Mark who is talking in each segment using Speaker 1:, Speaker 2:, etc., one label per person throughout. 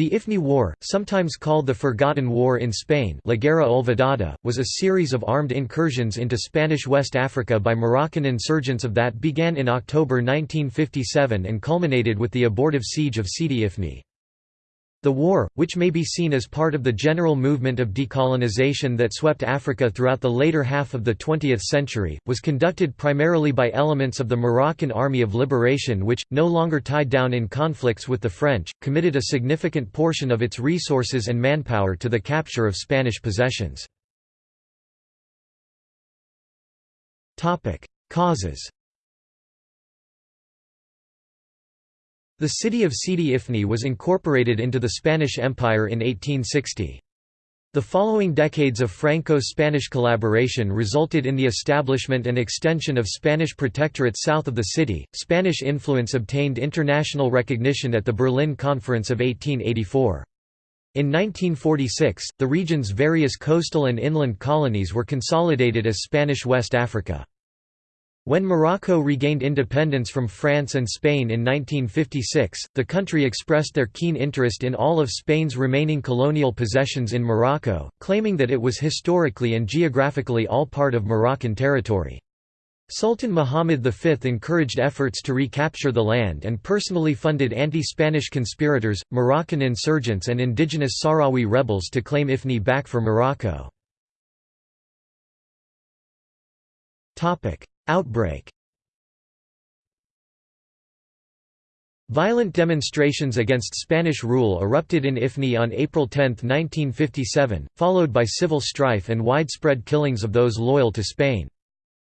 Speaker 1: The Ifni War, sometimes called the Forgotten War in Spain La Guerra Olvidada, was a series of armed incursions into Spanish West Africa by Moroccan insurgents of that began in October 1957 and culminated with the abortive siege of Sidi Ifni. The war, which may be seen as part of the general movement of decolonization that swept Africa throughout the later half of the 20th century, was conducted primarily by elements of the Moroccan Army of Liberation which, no longer tied down in conflicts with the French, committed a significant portion of its resources and manpower to the capture of Spanish possessions. Causes The city of Sidi Ifni was incorporated into the Spanish Empire in 1860. The following decades of Franco-Spanish collaboration resulted in the establishment and extension of Spanish protectorate south of the city. Spanish influence obtained international recognition at the Berlin Conference of 1884. In 1946, the region's various coastal and inland colonies were consolidated as Spanish West Africa. When Morocco regained independence from France and Spain in 1956, the country expressed their keen interest in all of Spain's remaining colonial possessions in Morocco, claiming that it was historically and geographically all part of Moroccan territory. Sultan Muhammad V encouraged efforts to recapture the land and personally funded anti-Spanish conspirators, Moroccan insurgents and indigenous Sahrawi rebels to claim Ifni back for Morocco. Outbreak Violent demonstrations against Spanish rule erupted in Ifni on April 10, 1957, followed by civil strife and widespread killings of those loyal to Spain.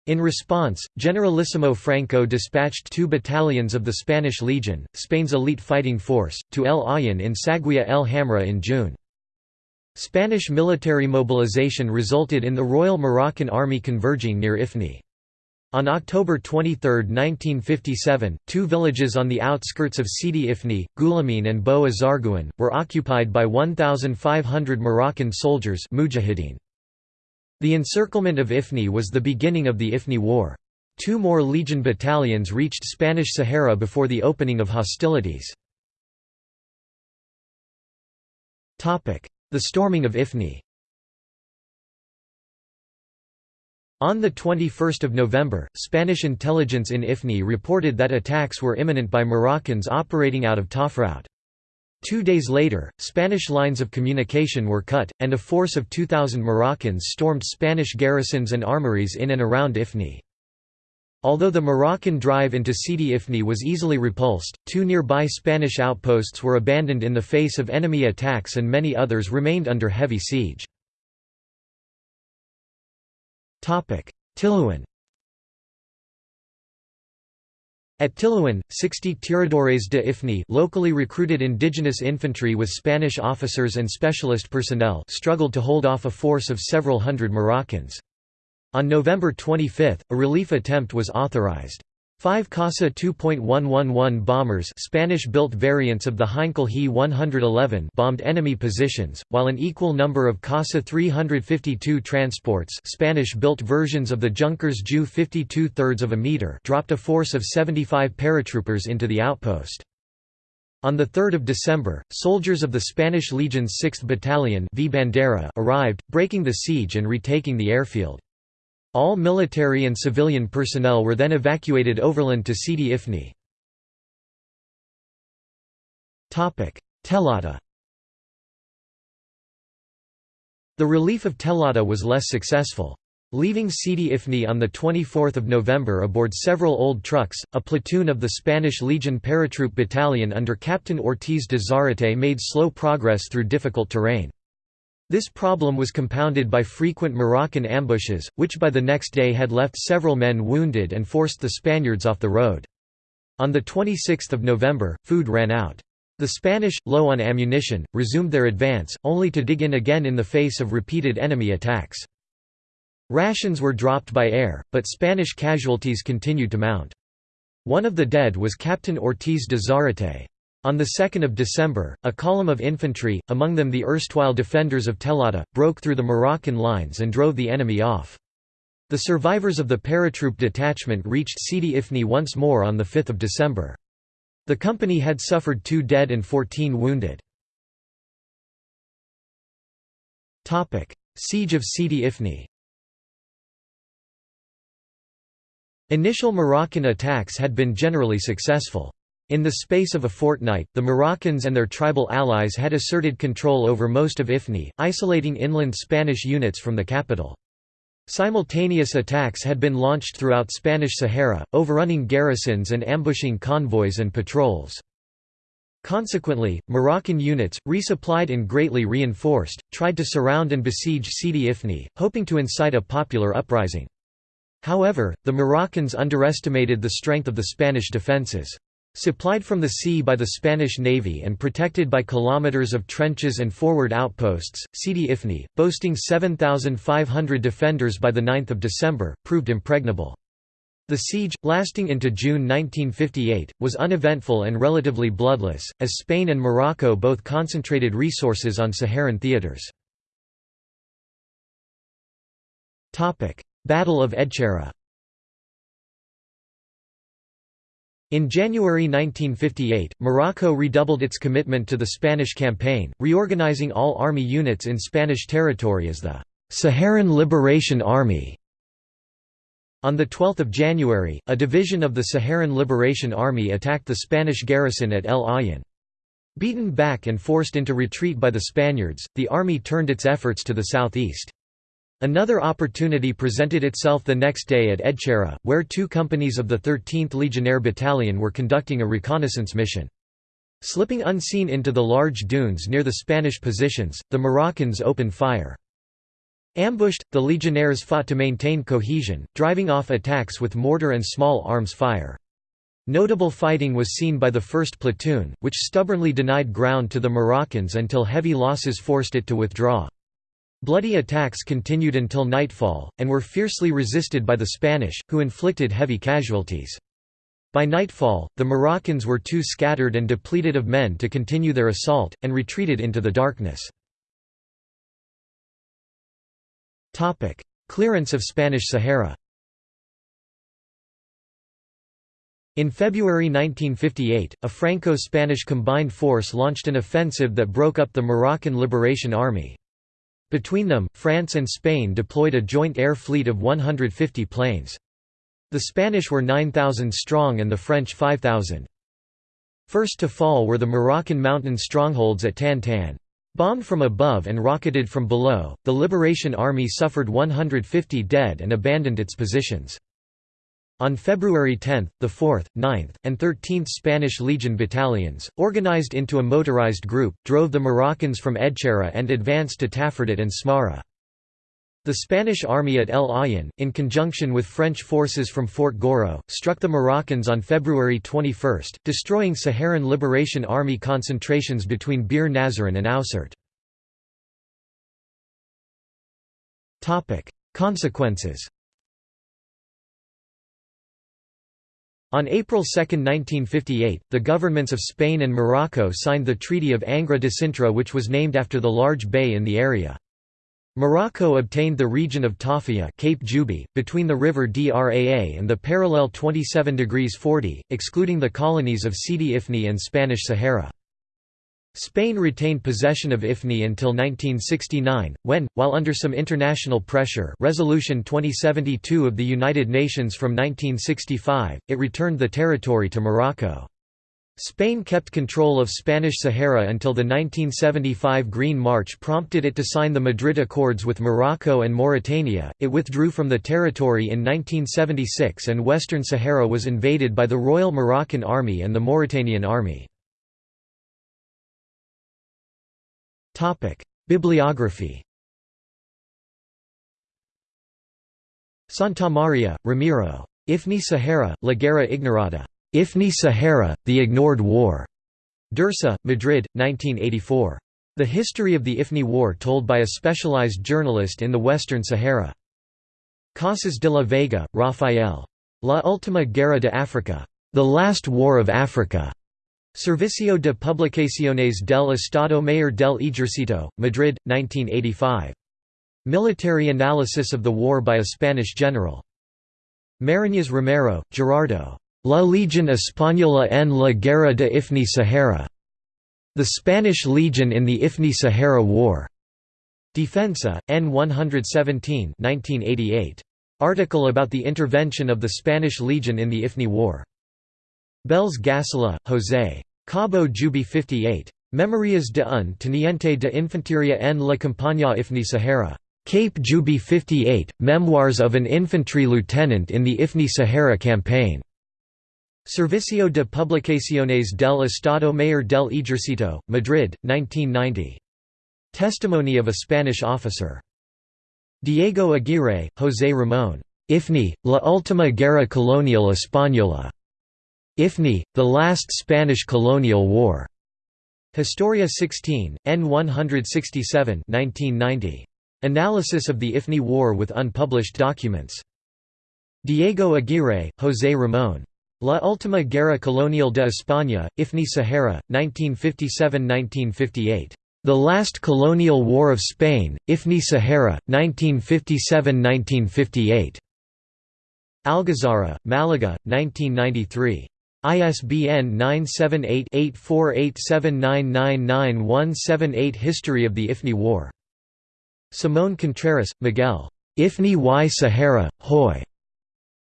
Speaker 1: In response, Generalissimo Franco dispatched two battalions of the Spanish Legion, Spain's elite fighting force, to El Aaiún in Saguiya el Hamra in June. Spanish military mobilization resulted in the Royal Moroccan Army converging near Ifni. On October 23, 1957, two villages on the outskirts of Sidi Ifni, Gulameen and Bou Azargouan, were occupied by 1,500 Moroccan soldiers mujahideen. The encirclement of Ifni was the beginning of the Ifni War. Two more Legion battalions reached Spanish Sahara before the opening of hostilities. The storming of Ifni On 21 November, Spanish intelligence in Ifni reported that attacks were imminent by Moroccans operating out of Tafraout. Two days later, Spanish lines of communication were cut, and a force of 2,000 Moroccans stormed Spanish garrisons and armories in and around Ifni. Although the Moroccan drive into Sidi Ifni was easily repulsed, two nearby Spanish outposts were abandoned in the face of enemy attacks and many others remained under heavy siege. Tilouan At Tilouan, 60 tiradores de Ifni locally recruited indigenous infantry with Spanish officers and specialist personnel struggled to hold off a force of several hundred Moroccans. On November 25, a relief attempt was authorized. Five Casa 2.111 bombers Spanish-built variants of the Heinkel He 111 bombed enemy positions, while an equal number of Casa 352 transports Spanish-built versions of the Junkers Ju 52 thirds of a meter dropped a force of 75 paratroopers into the outpost. On 3 December, soldiers of the Spanish Legion's 6th Battalion v Bandera arrived, breaking the siege and retaking the airfield. All military and civilian personnel were then evacuated overland to Sidi Ifni. Telata The relief of Telata was less successful. Leaving Sidi Ifni on 24 November aboard several old trucks, a platoon of the Spanish Legion Paratroop Battalion under Captain Ortiz de Zarate made slow progress through difficult terrain. This problem was compounded by frequent Moroccan ambushes, which by the next day had left several men wounded and forced the Spaniards off the road. On 26 November, food ran out. The Spanish, low on ammunition, resumed their advance, only to dig in again in the face of repeated enemy attacks. Rations were dropped by air, but Spanish casualties continued to mount. One of the dead was Captain Ortiz de Zarate. On 2 December, a column of infantry, among them the erstwhile defenders of Telata, broke through the Moroccan lines and drove the enemy off. The survivors of the paratroop detachment reached Sidi Ifni once more on 5 December. The company had suffered two dead and 14 wounded. Siege of Sidi Ifni Initial Moroccan attacks had been generally successful. In the space of a fortnight, the Moroccans and their tribal allies had asserted control over most of Ifni, isolating inland Spanish units from the capital. Simultaneous attacks had been launched throughout Spanish Sahara, overrunning garrisons and ambushing convoys and patrols. Consequently, Moroccan units, resupplied and greatly reinforced, tried to surround and besiege Sidi Ifni, hoping to incite a popular uprising. However, the Moroccans underestimated the strength of the Spanish defences. Supplied from the sea by the Spanish navy and protected by kilometers of trenches and forward outposts, Sidi Ifni, boasting 7,500 defenders by 9 December, proved impregnable. The siege, lasting into June 1958, was uneventful and relatively bloodless, as Spain and Morocco both concentrated resources on Saharan theatres. Battle of Edchera In January 1958, Morocco redoubled its commitment to the Spanish campaign, reorganizing all army units in Spanish territory as the Saharan Liberation Army. On 12 January, a division of the Saharan Liberation Army attacked the Spanish garrison at El Aaiún. Beaten back and forced into retreat by the Spaniards, the army turned its efforts to the southeast. Another opportunity presented itself the next day at Edchera, where two companies of the 13th Legionnaire Battalion were conducting a reconnaissance mission. Slipping unseen into the large dunes near the Spanish positions, the Moroccans opened fire. Ambushed, the legionnaires fought to maintain cohesion, driving off attacks with mortar and small arms fire. Notable fighting was seen by the 1st Platoon, which stubbornly denied ground to the Moroccans until heavy losses forced it to withdraw. Bloody attacks continued until nightfall, and were fiercely resisted by the Spanish, who inflicted heavy casualties. By nightfall, the Moroccans were too scattered and depleted of men to continue their assault, and retreated into the darkness. Clearance of Spanish Sahara In February 1958, a Franco-Spanish combined force launched an offensive that broke up the Moroccan Liberation Army. Between them, France and Spain deployed a joint air fleet of 150 planes. The Spanish were 9,000 strong and the French 5,000. First to fall were the Moroccan mountain strongholds at Tan Tan. Bombed from above and rocketed from below, the Liberation Army suffered 150 dead and abandoned its positions. On February 10, the 4th, 9th, and 13th Spanish Legion battalions, organized into a motorized group, drove the Moroccans from Edchera and advanced to Tafardat and Smara. The Spanish army at El Aaiún, in conjunction with French forces from Fort Gouraud, struck the Moroccans on February 21, destroying Saharan Liberation Army concentrations between Bir Nazarene and Oussert. Consequences On April 2, 1958, the governments of Spain and Morocco signed the Treaty of Angra de Sintra which was named after the large bay in the area. Morocco obtained the region of Tarfaya Cape Juby, between the river Draa and the parallel 27 degrees 40, excluding the colonies of Sidi Ifni and Spanish Sahara. Spain retained possession of Ifni until 1969, when, while under some international pressure Resolution 2072 of the United Nations from 1965, it returned the territory to Morocco. Spain kept control of Spanish Sahara until the 1975 Green March prompted it to sign the Madrid Accords with Morocco and Mauritania. It withdrew from the territory in 1976 and Western Sahara was invaded by the Royal Moroccan Army and the Mauritanian Army. Bibliography Santamaria, Ramiro. Ifni Sahara, La Guerra Ignorada. Ifni Sahara, The Ignored War. Dursa, Madrid, 1984. The History of the Ifni War told by a specialized journalist in the Western Sahara. Casas de la Vega, Rafael. La Última Guerra de África. The Last War of Africa. Servicio de Publicaciones del Estado Mayor del Ejército, Madrid, 1985. Military analysis of the war by a Spanish general. Mariñas Romero, Gerardo. La Legión Española en la Guerra de Ifni Sahara. The Spanish Legion in the Ifni Sahara War. Defensa, N 117 1988. Article about the intervention of the Spanish Legion in the Ifni War. Bells Gassola, José. Cabo Juby 58. Memorias de un Teniente de Infantería en la Campaña Ifni Sahara. Cape Juby 58, Memoirs of an Infantry Lieutenant in the Ifni Sahara Campaign. Servicio de Publicaciones del Estado Mayor del Ejercito, Madrid, 1990. Testimony of a Spanish officer. Diego Aguirre, José Ramón. Ifni, la última guerra colonial española. Ifni, the last Spanish colonial war. Historia 16, N 167 1990. Analysis of the Ifni War with unpublished documents. Diego Aguirre, José Ramón. La Última Guerra Colonial de España, Ifni Sahara, 1957–1958. The Last Colonial War of Spain, Ifni Sahara, 1957–1958. Algazara, Malaga, 1993. ISBN 978-8487999178 History of the Ifni War. Simón Contreras, Miguel. Ifni y Sahara, Hoy.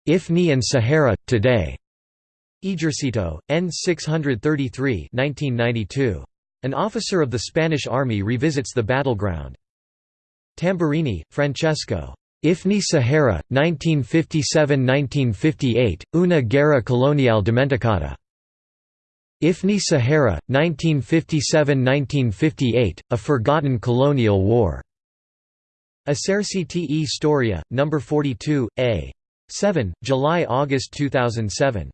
Speaker 1: Ifni and Sahara, Today. Ejercito, N. 633 1992. An officer of the Spanish army revisits the battleground. Tamburini, Francesco. Ifni Sahara, 1957–1958, Una guerra colonial dimenticata. Ifni Sahara, 1957–1958, A Forgotten Colonial War. Eserciti e Storia, No. 42, A. 7, July–August 2007.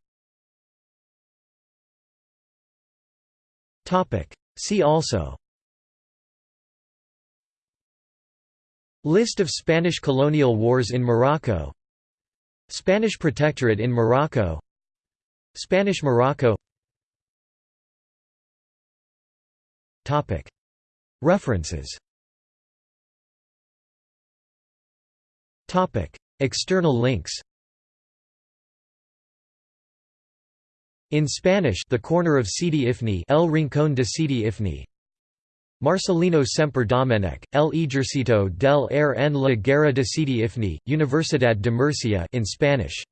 Speaker 1: See also List of Spanish colonial wars in Morocco. Spanish protectorate in Morocco. Spanish Morocco. References. External links. In Spanish The Corner of Sidi Ifni El Rincón de Sidi Ifni Marcelino Sempere Domenech, El Ejercito del Aire en la Guerra de Sidi Ifni, Universidad de Murcia in Spanish